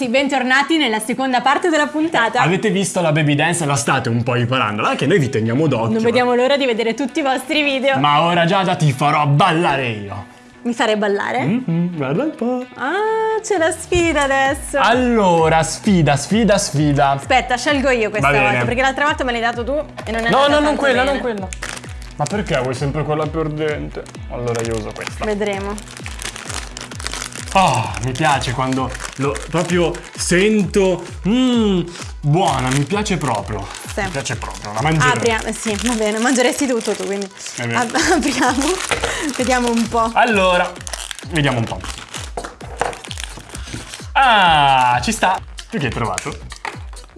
ragazzi, bentornati nella seconda parte della puntata. Avete visto la baby dance? La state un po' imparando, che noi vi teniamo d'occhio. Non vediamo l'ora di vedere tutti i vostri video. Ma ora Giada ti farò ballare io. Mi farei ballare? Mm-hmm, guarda un po'. Ah, c'è la sfida adesso. Allora, sfida, sfida, sfida. Aspetta, scelgo io questa volta, perché l'altra volta me l'hai dato tu e non è No, no, non quella, bene. non quella. Ma perché vuoi sempre quella perdente? Allora io uso questa. Vedremo. Oh, mi piace quando lo proprio sento. Mmm, buona, mi piace proprio. Sì. Mi piace proprio, la mangerò. Apriamo, sì, va bene, mangeresti tutto tu, quindi. Apriamo, vediamo un po'. Allora, vediamo un po'. Ah, ci sta. Tu che hai trovato?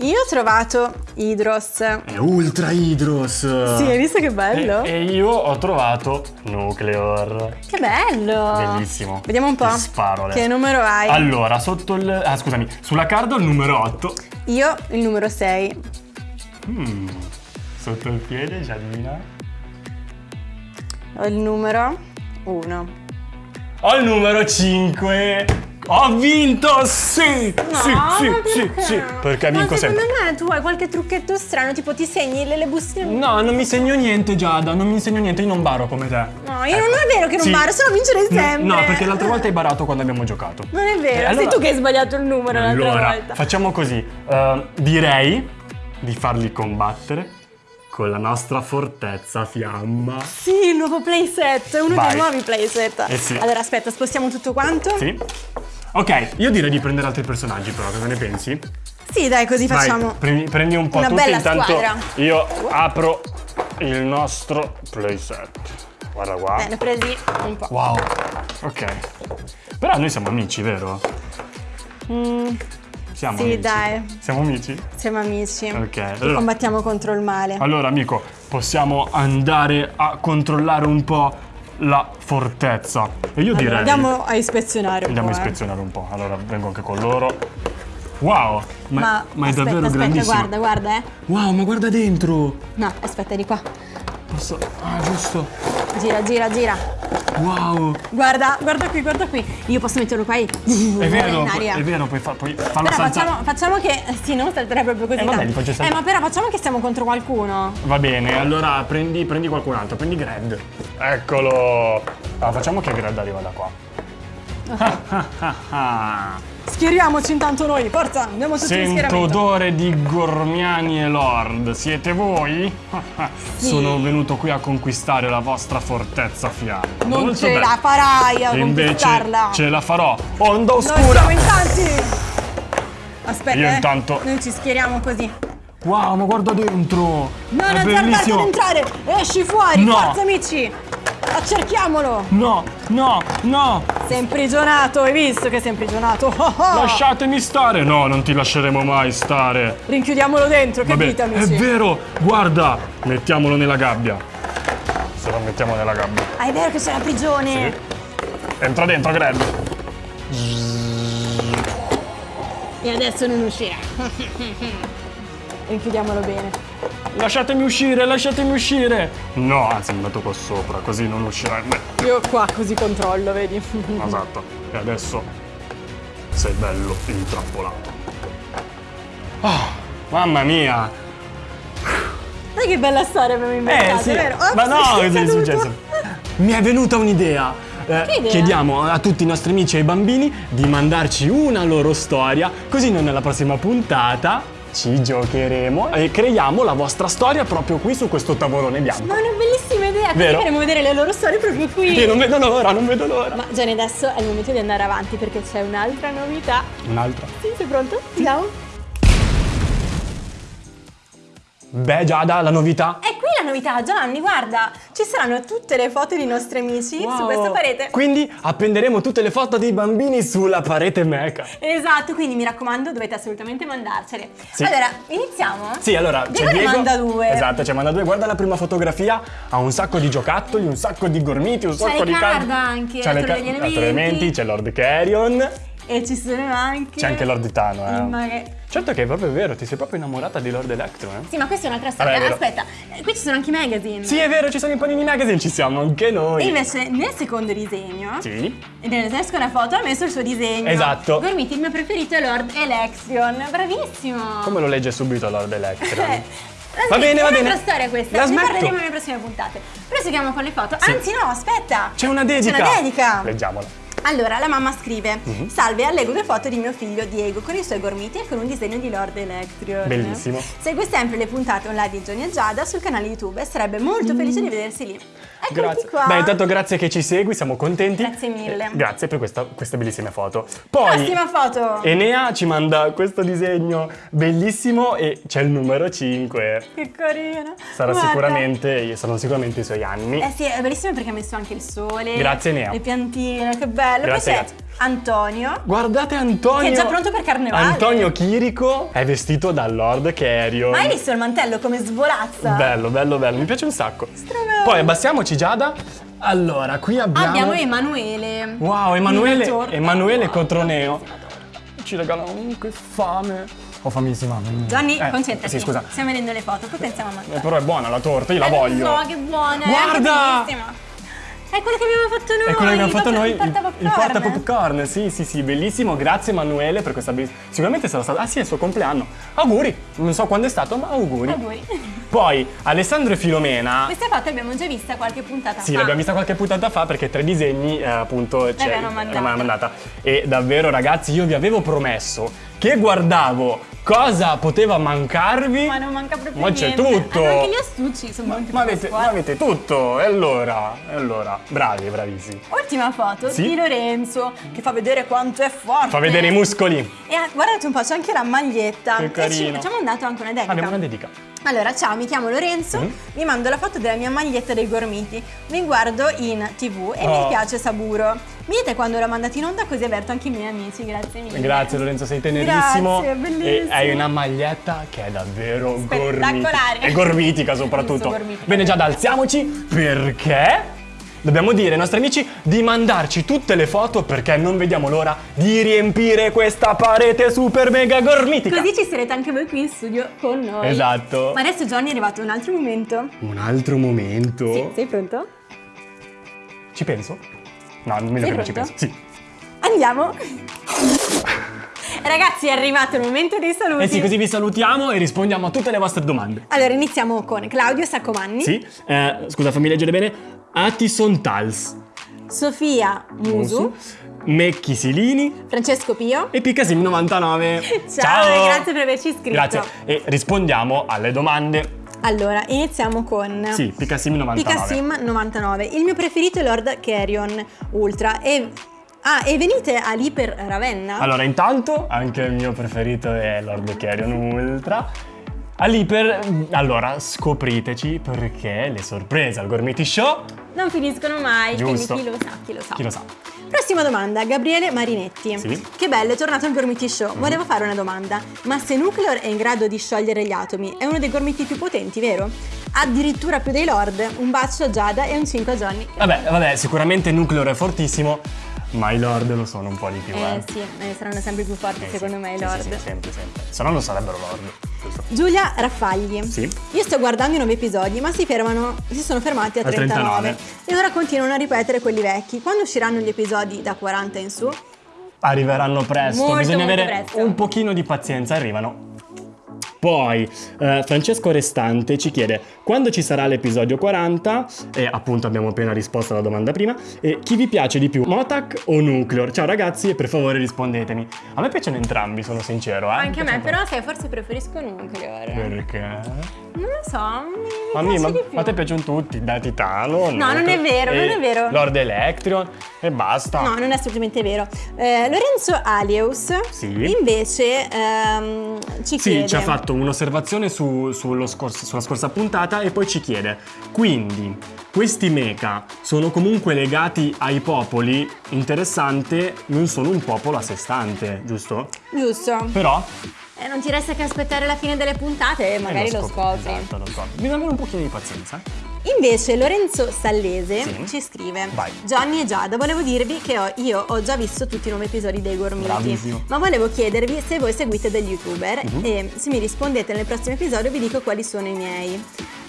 Io ho trovato Hydros. È Ultra Hydros. Sì, hai visto che bello? E, e io ho trovato Nucleor. Che bello! Bellissimo. Vediamo un po'. Ti sparo adesso. Che numero hai? Allora, sotto il... Ah, scusami. Sulla card ho il numero 8. Io il numero 6. Mm, sotto il piede, Giadina. Ho il numero 1. Ho il numero 5. Ho vinto! Sì! No, sì, sì, perché? sì, sì. Perché vinco ma sempre. secondo me tu hai qualche trucchetto strano, tipo ti segni le, le bustine. No, non mi segno niente, Giada. Non mi segno niente. Io non baro come te. No, io Ecco. non è vero che non Sì. baro, se no vincerei No, sempre. No, perché l'altra volta hai barato quando abbiamo giocato. Non è vero, Eh, allora- sei tu che hai sbagliato il numero l'altra Allora, volta. facciamo così. Eh, direi di farli combattere con la nostra fortezza fiamma. Sì, il nuovo playset, uno Vai. dei nuovi playset. Eh sì. Allora, aspetta, spostiamo tutto quanto? Sì? Ok, io direi di prendere altri personaggi però, cosa ne pensi? Sì, dai, così Vai, facciamo. prendi, prendi un po' una tutti, intanto squadra. io apro il nostro playset. Guarda qua. Bene, presi un po'. Wow, ok. Però noi siamo amici, vero? Siamo Sì, amici. dai. Siamo amici? Siamo amici. Ok, allora- combattiamo contro il male. Allora, amico, possiamo andare a controllare un po' la fortezza. E io Allora, direi... andiamo a ispezionare un Andiamo a po'. eh. ispezionare un po'. Allora, vengo anche con loro. Wow, ma, Ma, ma è davvero aspetta, grandissimo. guarda, guarda, eh. Wow, ma guarda dentro. No, aspetta, di qua. Posso... Ah, giusto. Gira, gira, gira. Wow. Guarda, guarda qui, guarda qui. Io posso metterlo qua e... È vero, è vero, puoi, fa- puoi farlo Però saltare. facciamo, facciamo che... Sì, non salterei proprio così Eh, vabbè, tanto. Eh, ma però facciamo che stiamo contro qualcuno. Va bene, allora prendi, prendi qualcun altro, prendi Gred. Eccolo. Ah, facciamo che Gred arriva da qua. Schieriamoci intanto noi, forza, andiamo tutti Sento odore di Gormiani e Lord. Siete voi? Sono venuto qui a conquistare la vostra fortezza fiamma. Non Molto ce bene. la farai a E Invece conquistarla. ce la farò. Onda Noi oscura. siamo in tanti. Aspetta, Io eh. intanto- Noi ci schieriamo così. Wow, ma guarda dentro. No, È non bellissimo. entrare. Esci fuori, No. forza amici. Accerchiamolo. No, no, no. Sei imprigionato, hai visto che sei imprigionato? Oh, oh. Lasciatemi stare. No, non ti lasceremo mai stare. Rinchiudiamolo dentro, Vabbè, capite è vero. Guarda, mettiamolo nella gabbia. Se lo mettiamo nella gabbia. Ah, è vero che c'è la prigione. Entra dentro, Gred. E adesso non uscirà. Rinchiudiamolo bene. Lasciatemi uscire, lasciatemi uscire. No, anzi, mi metto qua sopra, così non uscirai mai. Io qua così controllo, vedi? Esatto. E adesso sei bello intrappolato. Ah, mamma mia. Sai che bella storia abbiamo inventato, vero? Ops, Eh, Ma no, è cosa è successo? Mi è venuta un'idea. Eh, chiediamo a tutti i nostri amici e ai bambini di mandarci una loro storia, così noi nella prossima puntata ci giocheremo e creiamo la vostra storia proprio qui su questo tavolone bianco. Ma è una bellissima idea, Vero? faremo vedere le loro storie proprio qui. Io non vedo l'ora, non vedo l'ora. Ma Gianni, adesso è il momento di andare avanti perché c'è un'altra novità. Un'altra. Sì, sei pronto? Andiamo. Beh, Giada, la novità. È la novità, Gianni, guarda. Ci saranno tutte le foto dei nostri amici su Wow. questa parete. Quindi appenderemo tutte le foto dei bambini sulla parete meca. Esatto, quindi mi raccomando, dovete assolutamente mandarcele. Sì. Allora, iniziamo? Sì, allora Diego c'è ne Diego. manda due. Esatto, ci manda due. Guarda la prima fotografia, ha un sacco di giocattoli, un sacco di gormiti, un sacco di card card. anche, la le torre ca- degli la torre elementi. elementi, c'è Lord Carrion. E ci sono anche... C'è anche Lord Titano, il eh. maga- Certo che è proprio vero, ti sei proprio innamorata di Lord Electro, eh? Sì, ma questa è un'altra storia. è vero. Aspetta, qui ci sono anche i magazine. Sì, è vero, ci sono i panini magazine, ci siamo anche noi. E invece nel secondo disegno, Sì. e nella seconda foto, ha messo il suo disegno. Esatto. Gormiti, il mio preferito è Lord Election. Bravissimo. Come lo legge subito Lord Electro? Eh, Va bene, va è bene. un'altra storia questa. La ne smetto. parleremo nelle prossime puntate. Proseguiamo con le foto. Sì. Anzi, no, aspetta. C'è una dedica. C'è una dedica. Leggiamola. Allora, la mamma scrive: Mhm. Salve, allego due foto di mio figlio Diego con i suoi gormiti e con un disegno di Lord Electrion. Bellissimo. Segue sempre le puntate online di Johnny e Giada sul canale YouTube e sarebbe molto felice di vedersi lì. Eccoti Grazie. qua. Beh, intanto grazie che ci segui, siamo contenti. Grazie mille. Eh, grazie per questa- queste bellissime foto. Poi Prossima foto. Enea ci manda questo disegno bellissimo e c'è il numero 5. Che carino. Sarà Guarda. sicuramente, saranno sicuramente i suoi anni. Eh sì, è bellissimo perché ha messo anche il sole. Grazie, Nea. Le piantine, che bello. Grazie, Poi c'è grazie. Antonio. Guardate Antonio! Che è già pronto per carnevale. Antonio Chirico è vestito da Lord Carrion. Ma hai visto il mantello come svolazza? Bello, bello, bello, mi piace un sacco. Strabello. Poi abbassiamo Giada. Allora, qui abbiamo... Abbiamo Emanuele. Wow, Emanuele. Emanuele Wow. Cotroneo. Ci regalano oh, che fame. Ho famissima. mm. Gianni, Eh, concentrati. Sì, scusa. Stiamo vedendo le foto, poi pensiamo a Eh, mangiare. però è buona la torta, io la Eh, voglio. lo so, che buona. Guarda! È. È quello che abbiamo fatto noi. È quello che abbiamo fatto il noi, Il porta il popcorn. porta popcorn, sì sì sì, bellissimo, grazie Emanuele per questa bellissima... Sicuramente sarà stato... Ah sì, è il suo compleanno. Auguri, non so quando è stato, ma auguri. Auguri. Poi, Alessandro e Filomena... Queste foto abbiamo già vista qualche puntata Sì, fa. l'abbiamo vista qualche puntata fa perché tre disegni eh, appunto c'è- L'avevano mandata. l'avevano mandata. E davvero ragazzi io vi avevo promesso che guardavo cosa poteva mancarvi. Ma non manca proprio Ma c'è tutto. Hanno anche gli astucci, sono Ma, ma avete, ma avete tutto, e allora, e allora, bravi, bravissimi. Ultima foto Sì? di Lorenzo che fa vedere quanto è forte. Fa vedere i muscoli. E ah, guardate un po', c'è anche la maglietta. Che E carino. ci, ci ha mandato anche una dedica. Abbiamo una dedica. Allora, ciao, mi chiamo Lorenzo, Mhm. vi mando la foto della mia maglietta dei gormiti. Vi guardo in tv e Oh. mi piace Saburo. Mi dite quando l'ho mandato in onda così avverto anche i miei amici, grazie mille. Grazie Lorenzo, sei tenerissimo. Grazie, bellissimo. E hai una maglietta che è davvero Spettacolare. gormitica. È gormitica soprattutto. Gormitica. Bene, già alziamoci perché dobbiamo dire ai nostri amici di mandarci tutte le foto perché non vediamo l'ora di riempire questa parete super mega gormitica. Così ci sarete anche voi qui in studio con noi. Esatto. Ma adesso Johnny è arrivato un altro momento. Un altro momento. Sì, sei pronto? Ci penso? No, meglio Sei che non ci penso. Sì. Andiamo. Ragazzi, è arrivato il momento dei saluti. Eh sì, così vi salutiamo e rispondiamo a tutte le vostre domande. Allora, iniziamo con Claudio Saccomanni, Sì, eh, scusa, fammi leggere bene. Attison Tals. Sofia Musu, Mecchi Silini Francesco Pio. e Picasim99. Ciao, e grazie per averci iscritto. Grazie. E rispondiamo alle domande. Allora, iniziamo con Sì, Picasim99. Picasim 99. Il mio preferito è Lord Carrion Ultra e Ah, e venite all'Iper Ravenna? Allora, intanto, anche il mio preferito è Lord Carrion Ultra. All'Iper, allora, scopriteci perché le sorprese al Gormiti Show. Non finiscono mai, Giusto. quindi chi lo sa, chi lo sa. Chi lo sa? Prossima domanda, Gabriele Marinetti. Sì. Che bello, è tornato il Gormiti Show. Volevo fare una domanda. Ma se Nuclear è in grado di sciogliere gli atomi, è uno dei gormiti più potenti, vero? Addirittura più dei Lord. Un bacio a Giada e un 5 a Johnny. Vabbè, vabbè, sicuramente Nuclear è fortissimo, ma i Lord lo sono un po' di più, eh. Eh sì, eh, saranno sempre più forti Eh, secondo sì, me i Lord. Sì, sì, sempre, sempre. Se no non sarebbero Lord? Giulia Raffagli. Sì. Io sto guardando i nuovi episodi, ma si fermano, si sono fermati a A 39, 39. e ora continuano a ripetere quelli vecchi. Quando usciranno gli episodi da 40 in su? Arriveranno presto, Molto, bisogna molto avere presto. un pochino di pazienza, arrivano. Poi eh, Francesco Restante ci chiede quando ci sarà l'episodio 40 e appunto abbiamo appena risposto alla domanda prima e chi vi piace di più Motac o Nuclear? Ciao ragazzi e per favore rispondetemi. A me piacciono entrambi, sono sincero. Eh? Anche a me, però sai, forse preferisco Nuclear. Perché? Non lo so, mi, mi Ma, mi- piace ma, a te piacciono tutti, da Titano? No, non è vero, non è vero. Lord Electrion e basta. No, non è assolutamente vero. Eh, Lorenzo Alius Sì. invece ehm, ci Sì, chiede ci ha fatto un'osservazione su- sullo scors- sulla scorsa puntata e poi ci chiede: quindi questi mecha sono comunque legati ai popoli? Interessante, non sono un popolo a sé stante, giusto? Giusto. Però. Eh, non ti resta che aspettare la fine delle puntate e magari eh, lo, scop- scopri. Esatto, lo scopri. Bisogna avere un pochino di pazienza. Invece Lorenzo Sallese Sì. ci scrive Vai. Johnny e Giada, volevo dirvi che ho- io ho già visto tutti i nuovi episodi dei Gormiti. Ma volevo chiedervi se voi seguite degli youtuber Mhm. E se mi rispondete nel prossimo episodio vi dico quali sono i miei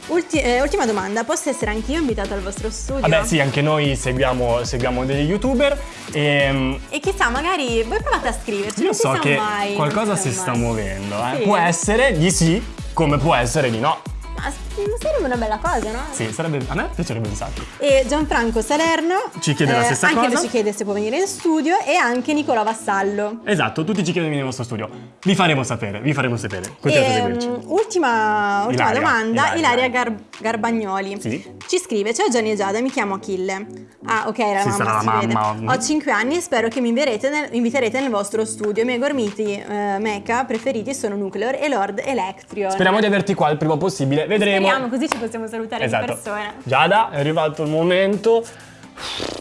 Ulti- eh, Ultima domanda, posso essere anch'io invitata al vostro studio? Vabbè, sì, anche noi seguiamo, seguiamo degli youtuber e E chissà, magari voi provate a scriverci io non so che mai, qualcosa si sta muovendo. eh. Sì. Può essere di sì, come può essere di no. Ma sarebbe una bella cosa, no? Sì, sarebbe, a me piacerebbe un sacco. E Gianfranco Salerno Ci chiede la stessa anche cosa. lui ci chiede se può venire in studio e anche Nicola Vassallo. Esatto, tutti ci chiedono nel nostro studio. Vi faremo sapere, vi faremo sapere. Continuate a E, seguirci. mm, ultima, ultima Ilaria, domanda, Ilaria, Ilaria. Gar- Garbagnoli. Sì. Ci scrive, ciao Gianni e Giada, mi chiamo Achille. Ah, ok, era Sì, la sarà mamma, la si vede. mamma. Ho 5 anni e spero che mi inviterete nel, inviterete nel vostro studio. I miei gormiti eh, mecha preferiti sono Nuclear e Lord Electrion. Speriamo di averti qua il prima possibile, vedremo. Speriamo, così ci possiamo salutare Esatto. di persona. Giada, è arrivato il momento.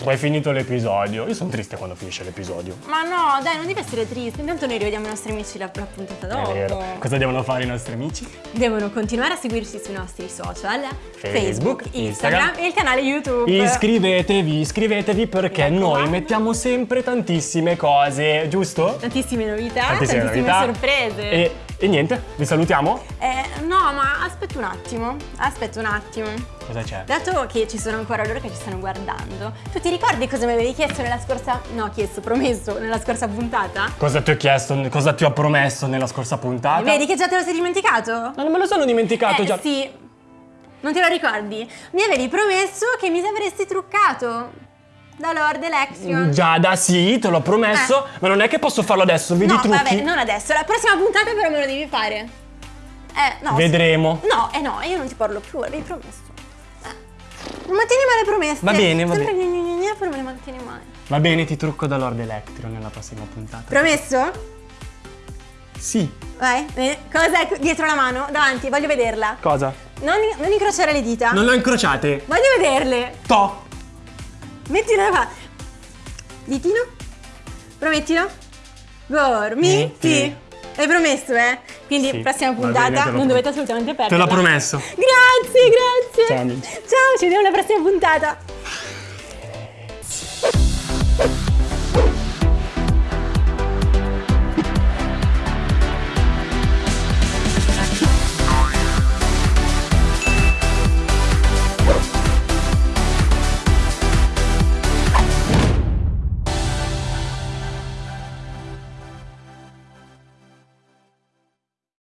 È finito l'episodio. Io sono triste quando finisce l'episodio. Ma no, dai, non devi essere triste. Intanto noi rivediamo i nostri amici la, la puntata dopo. È vero. Cosa devono fare i nostri amici? Devono continuare a seguirci sui nostri social, Facebook, Instagram, Instagram e il canale YouTube. Iscrivetevi, iscrivetevi perché Mi noi raccomando. mettiamo sempre tantissime cose, giusto? Tantissime novità, Tantissime tantissime, novità. sorprese. E, e niente, vi salutiamo. Eh, no, ma aspetta un attimo. Aspetta un attimo. Cosa c'è? Dato che ci sono ancora loro che ci stanno guardando, tu ti ricordi cosa mi avevi chiesto nella scorsa. No, chiesto, promesso, nella scorsa puntata? Cosa ti ho chiesto, cosa ti ho promesso nella scorsa puntata? Vedi che già te lo sei dimenticato? Ma non me lo sono dimenticato eh, già. sì. Non te lo ricordi? Mi avevi promesso che mi avresti truccato da Lord Election. Giada, sì, te l'ho promesso, ma non è che posso farlo adesso, vedi no, trucchi. vabbè, non adesso. La prossima puntata però me lo devi fare. Eh, no. Vedremo. No, eh no, io non ti parlo più, l'avevi promesso. Eh. Non mantieni mai le promesse. Va bene, va Sempre bene. gna gna, però me le mantieni mai. Va bene, ti trucco da Lord Electro nella prossima puntata. Promesso? sì. Vai. Eh, cosa è dietro la mano? Davanti, voglio vederla. Cosa? Non, non incrociare le dita. Non le ho incrociate. Voglio vederle. To. Mettilo qua. Ditino? Promettilo? Gormiti. Metti. Hai promesso, eh? Quindi, Sì, prossima puntata te non dovete assolutamente Te perderla. l'ho promesso. Grazie, grazie. Ciao, amici. Ciao, ci vediamo alla prossima puntata.